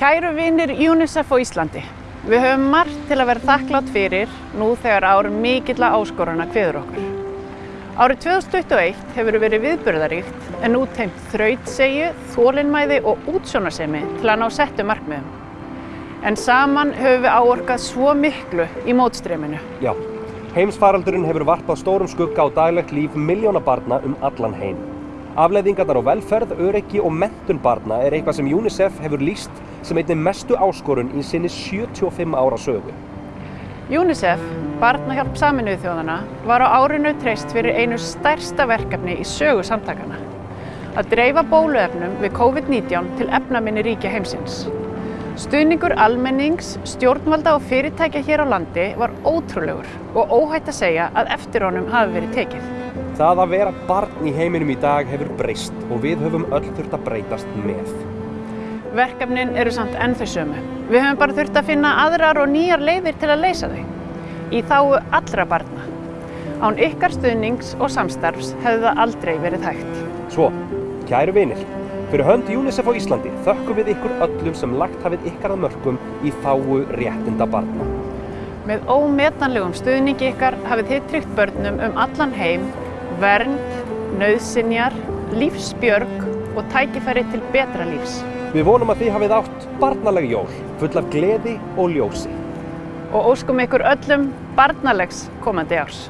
Kæru vinir UNICEF á Íslandi, við höfum margt til að vera þakklátt fyrir nú þegar árum mikilla áskoruna kviður okkur. Árið 2021 hefur verið viðburðaríkt en nú teimt þrautsegju, þólinnmæði og útsjónarsemi til að ná settu markmiðum. En saman höfum við áorkað svo miklu í mótstreyminu. Já, heimsfaraldurinn hefur varpað stórum skugga á daglegt líf miljóna barna um allan heim. Afleiðingarnar á velferð, öryggi og mentun barna er eitthvað sem UNICEF hefur lýst sem einnig mestu áskorun í sinni 75 ára sögu. UNICEF, Barnahjálp Saminuðu þjóðana, var á árinu treyst fyrir einu stærsta verkefni í sögu samtakana. Að dreifa bóluefnum við COVID-19 til efnaminni ríkja heimsins. Stuðningur almennings, stjórnvalda og fyrirtækja hér á landi var ótrúlegur og óhætt að segja að eftir honum hafi verið tekið. Það að vera barn í heiminum í dag hefur breyst og við höfum öll þurft að breytast með. Verkefnin eru samt enn þau sömu. Við höfum bara þurft að finna aðrar og nýjar leiðir til að leysa þau. Í þáu allra barna. Án ykkar stuðnings og samstarfs hefði það aldrei verið hægt. Svo, kæru vinir, fyrir hönd UNICEF á Íslandi þökkum við ykkur öllum sem lagt hafið ykkar að mörgum í þáu réttinda barna. Með ómetanlegum stuðningi ykkar hafið þið tryggt börnum um allan heim vernd, nöðsinjar, lífsbjörg og tækifæri til betra lífs. Við vonum að þið hafið átt barnaleg jól, full af gleði og ljósi. Og óskum ykkur öllum barnalegs komandi árs.